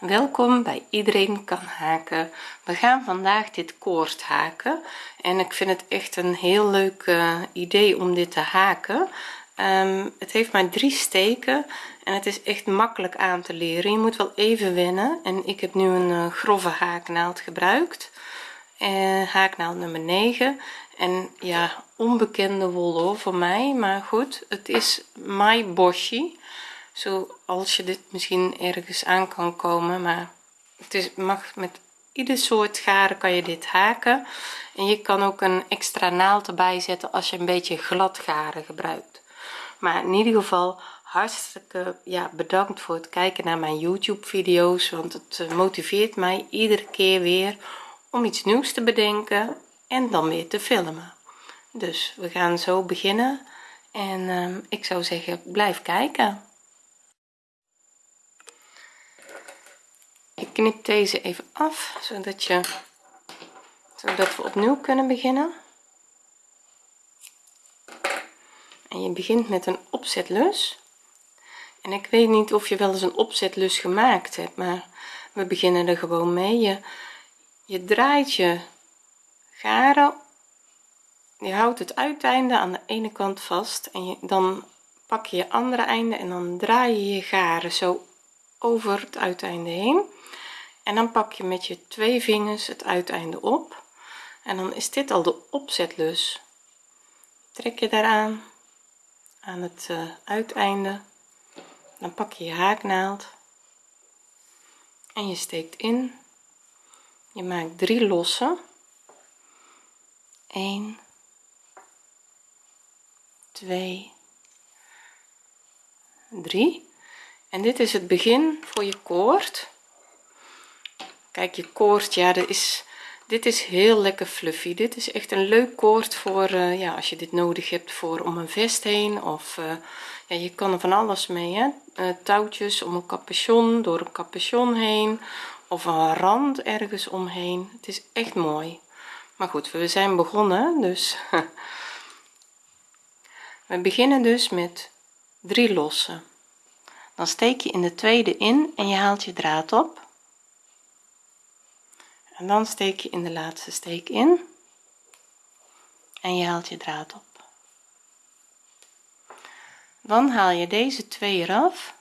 welkom bij iedereen kan haken. We gaan vandaag dit koord haken en ik vind het echt een heel leuk uh, idee om dit te haken. Um, het heeft maar drie steken en het is echt makkelijk aan te leren. Je moet wel even wennen en ik heb nu een uh, grove haaknaald gebruikt. En uh, haaknaald nummer 9 en ja onbekende wol voor mij maar goed het is my boshi zoals je dit misschien ergens aan kan komen maar het is mag met ieder soort garen kan je dit haken. En je kan ook een extra naald erbij zetten als je een beetje glad garen gebruikt. Maar in ieder geval hartstikke ja bedankt voor het kijken naar mijn youtube video's want het eh, motiveert mij iedere keer weer om iets nieuws te bedenken en dan weer te filmen. Dus we gaan zo beginnen en uh, ik zou zeggen blijf kijken ik knip deze even af zodat je zodat we opnieuw kunnen beginnen. En je begint met een opzetlus. En ik weet niet of je wel eens een opzetlus gemaakt hebt maar we beginnen er gewoon mee. Je, je draait je garen je houdt het uiteinde aan de ene kant vast en je, dan pak je je andere einde en dan draai je je garen zo over het uiteinde heen en dan pak je met je twee vingers het uiteinde op. En dan is dit al de opzetlus. Trek je daaraan aan het uh, uiteinde. Dan pak je je haaknaald. En je steekt in. Je maakt drie lossen 1 2 3 en dit is het begin voor je koord kijk je koord ja dat is dit is heel lekker fluffy. Dit is echt een leuk koord voor uh, ja als je dit nodig hebt voor om een vest heen of uh, ja je kan er van alles mee hè. Uh, touwtjes om een capuchon door een capuchon heen of een rand ergens omheen. Het is echt mooi. Maar goed we zijn begonnen dus we beginnen dus met drie lossen. Dan steek je in de tweede in en je haalt je draad op en dan steek je in de laatste steek in. En je haalt je draad op. Dan haal je deze twee eraf.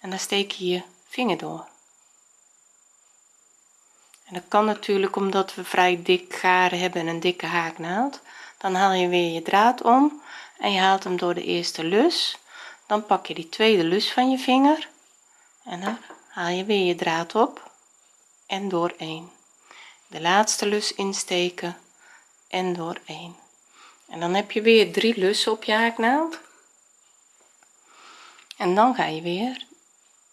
En dan steek je je vinger door. En dat kan natuurlijk omdat we vrij dik garen hebben en een dikke haaknaald dan haal je weer je draad om en je haalt hem door de eerste lus. Dan pak je die tweede lus van je vinger en dan haal je weer je draad op en door 1 de laatste lus insteken en door 1 en dan heb je weer drie lussen op je haaknaald. En dan ga je weer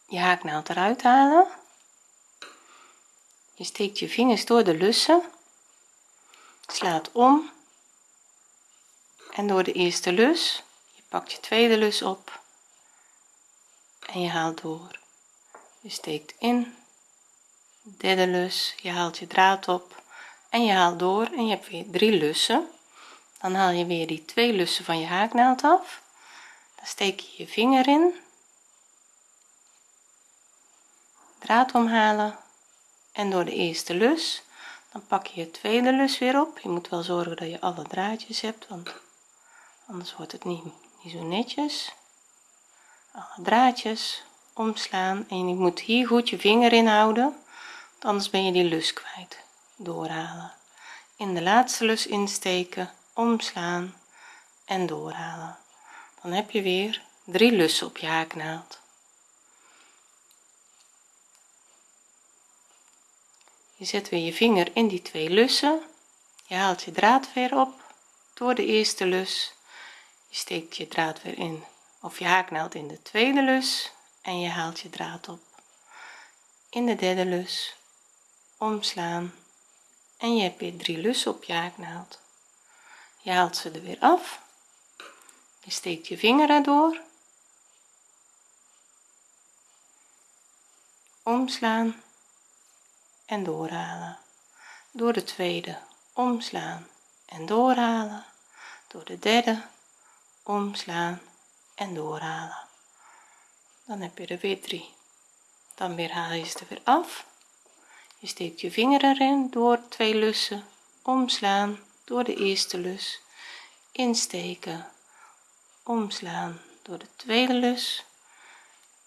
je haaknaald eruit halen. Je steekt je vingers door de lussen slaat om en door de eerste lus je pakt je tweede lus op en je haalt door. Je steekt in derde lus je haalt je draad op en je haalt door en je hebt weer drie lussen. Dan haal je weer die twee lussen van je haaknaald af. Dan steek je je vinger in. Draad omhalen en door de eerste lus dan pak je je tweede lus weer op. Je moet wel zorgen dat je alle draadjes hebt want anders wordt het niet, niet zo netjes. Alle draadjes omslaan en je moet hier goed je vinger in houden anders ben je die lus kwijt. Doorhalen. In de laatste lus insteken omslaan en doorhalen. Dan heb je weer drie lussen op je haaknaald. Je zet weer je vinger in die twee lussen. Je haalt je draad weer op door de eerste lus. Je steekt je draad weer in of je haaknaald in de tweede lus en je haalt je draad op in de derde lus omslaan. En je hebt weer drie lussen op je haaknaald. Je haalt ze er weer af. Je steekt je vinger erdoor. Omslaan en doorhalen. Door de tweede omslaan en doorhalen. Door de derde omslaan en doorhalen. Dan heb je er weer drie. Dan weer haal je ze er weer af je steekt je vinger erin door twee lussen. Omslaan door de eerste lus. Insteken. Omslaan door de tweede lus.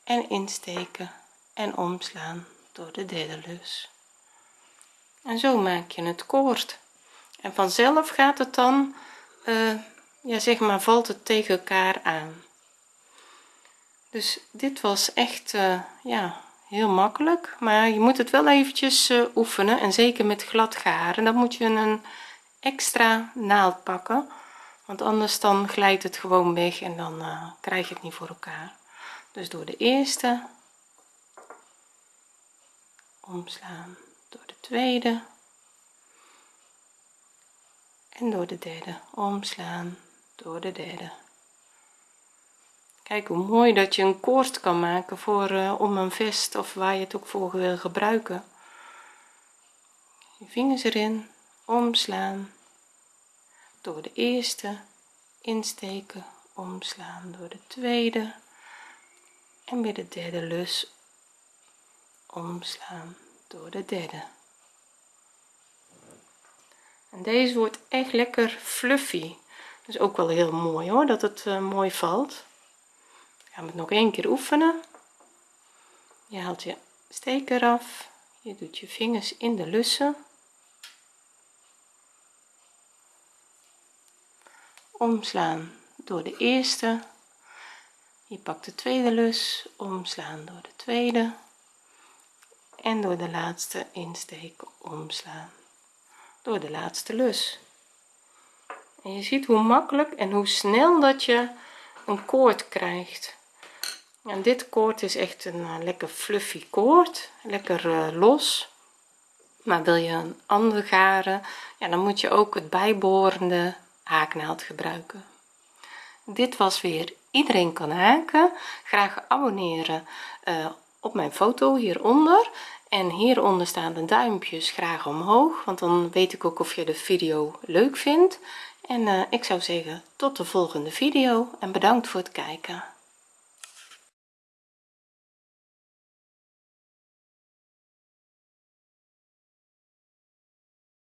En insteken en omslaan door de derde lus. En zo maak je het koord. En vanzelf gaat het dan uh, ja zeg maar valt het tegen elkaar aan. Dus dit was echt uh, ja heel makkelijk maar je moet het wel eventjes uh, oefenen en zeker met glad garen dan moet je een extra naald pakken want anders dan glijdt het gewoon weg en dan uh, krijg je het niet voor elkaar. Dus door de eerste omslaan door de tweede en door de derde omslaan door de derde kijk hoe mooi dat je een koord kan maken voor uh, om een vest of waar je het ook voor wil gebruiken. Je vingers erin omslaan. Door de eerste insteken omslaan door de tweede. En weer de derde lus omslaan door de derde. En deze wordt echt lekker fluffy. Dus ook wel heel mooi hoor dat het uh, mooi valt gaan we het nog een keer oefenen. Je haalt je steker af. Je doet je vingers in de lussen. Omslaan door de eerste. Je pakt de tweede lus. Omslaan door de tweede. En door de laatste insteken omslaan door de laatste lus. En je ziet hoe makkelijk en hoe snel dat je een koord krijgt en dit koord is echt een uh, lekker fluffy koord. Lekker uh, los. Maar wil je een ander garen? Ja dan moet je ook het bijbehorende haaknaald gebruiken. Dit was weer iedereen kan haken. Graag abonneren uh, op mijn foto hieronder. En hieronder staan de duimpjes graag omhoog want dan weet ik ook of je de video leuk vindt. En ik zou zeggen tot de volgende video en bedankt voor het kijken